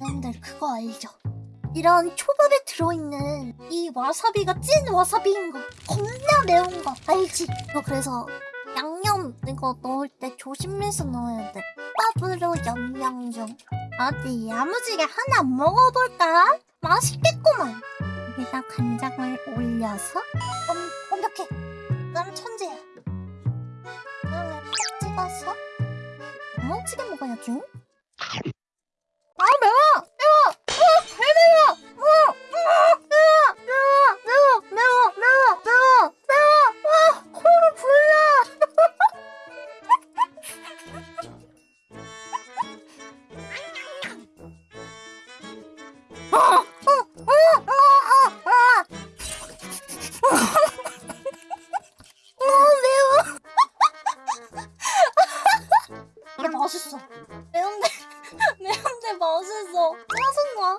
여러분들 그거 알죠? 이런 초밥에 들어있는 이 와사비가 찐 와사비인 거. 겁나 매운 거. 알지? 너 그래서 양념 이거 넣을 때 조심해서 넣어야 돼. 밥으로 염량 중 어디 야무지게 하나 먹어볼까? 맛있겠구만. 여기다 간장을 올려서 완, 완벽해. 난 천재야. 그다음에 팍 찍어서 야무지게 먹어야지 맛있어. 매운데, 매운데 맛있어. 짜증나.